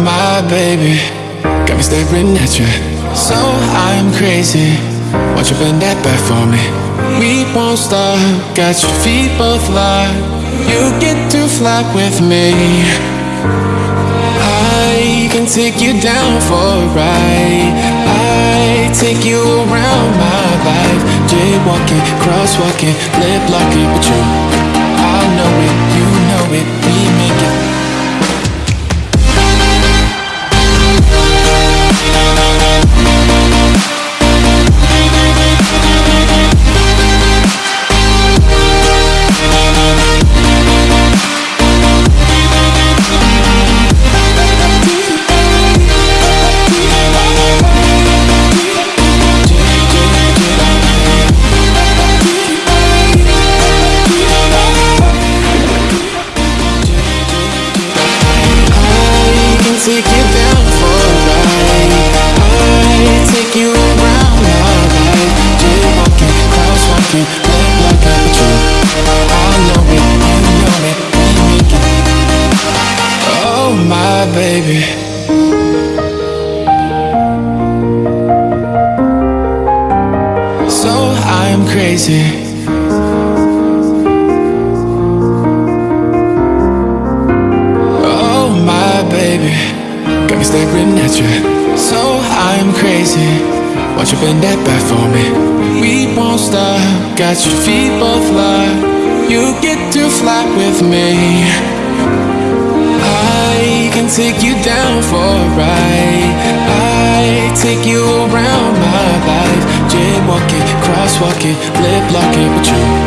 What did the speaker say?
my baby, got me staring at you. So I'm crazy. Won't you bend that back for me? We won't stop. Got your feet both locked. You get to fly with me. I can take you down for a ride. I take you around my life. Jaywalking, crosswalking, lip locking baby. So I'm crazy. Oh my baby, got me staring at you. So I'm crazy. Won't you bend that back for me? We won't stop. Got your feet both locked. You get to fly with me. Take you down for a ride. I take you around my life. Jaywalking, crosswalking, lip locking with you